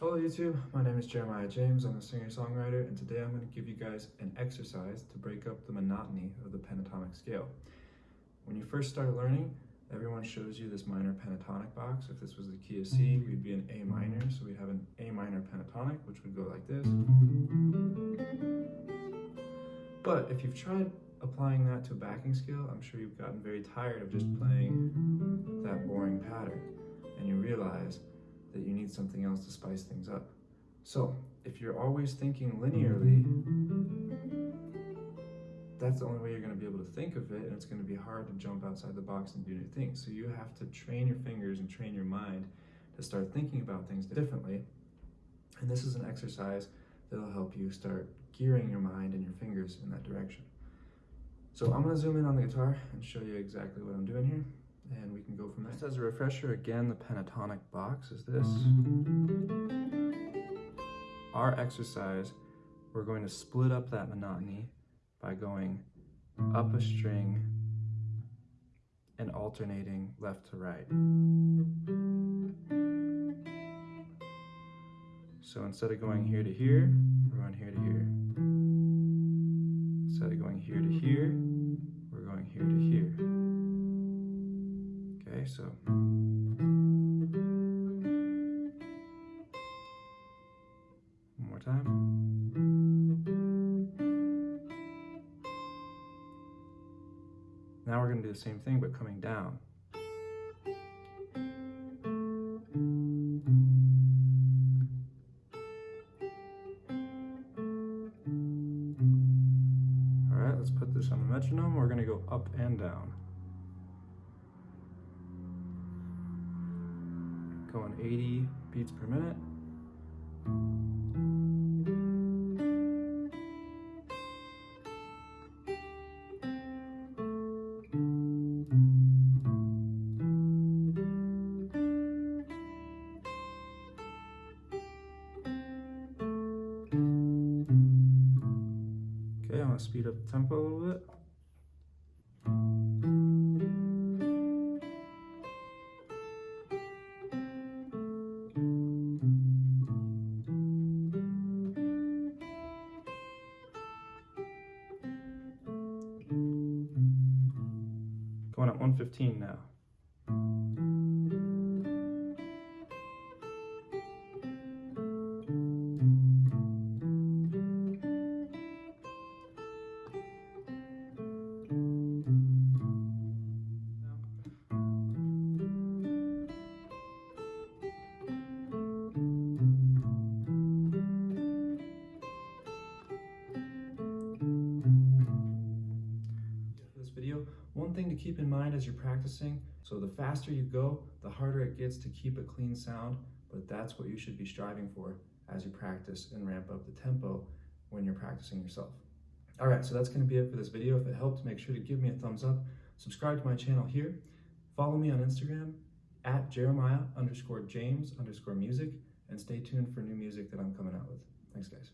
YouTube, my name is Jeremiah James. I'm a singer-songwriter and today I'm going to give you guys an exercise to break up the monotony of the pentatonic scale. When you first start learning, everyone shows you this minor pentatonic box. If this was the key of C, mm-hmm. we'd be in A minor, so we'd have an A minor pentatonic, which would go like this. But if you've tried applying that to a backing scale, I'm sure you've gotten very tired of just playing that boring pattern and you realize that you need something else to spice things up. So if you're always thinking linearly, that's the only way you're going to be able to think of it and it's going to be hard to jump outside the box and do new things. So you have to train your fingers and train your mind to start thinking about things differently. And this is an exercise that'll help you start gearing your mind and your fingers in that direction. So I'm going to zoom in on the guitar and show you exactly what I'm doing here and we can go from there. Just as a refresher, again, the pentatonic box is this. Our exercise, we're going to split up that monotony by going up a string and alternating left to right. So instead of going here to here, we're going here to here. Instead of going here to here, we're going here to here. So. One more time. Now we're going to do the same thing, but coming down. All right, let's put this on the metronome. We're going to go up and down. Going 80 beats per minute. Okay, I'm gonna speed up the tempo a little bit. Going at 115 now. Thing to keep in mind as you're practicing, so the faster you go, the harder it gets to keep a clean sound, but that's what you should be striving for as you practice and ramp up the tempo when you're practicing yourself. All right, so that's gonna be it for this video. If it helped, make sure to give me a thumbs up, subscribe to my channel here, follow me on Instagram at Jeremiah underscore James underscore music, and stay tuned for new music that I'm coming out with. Thanks, guys.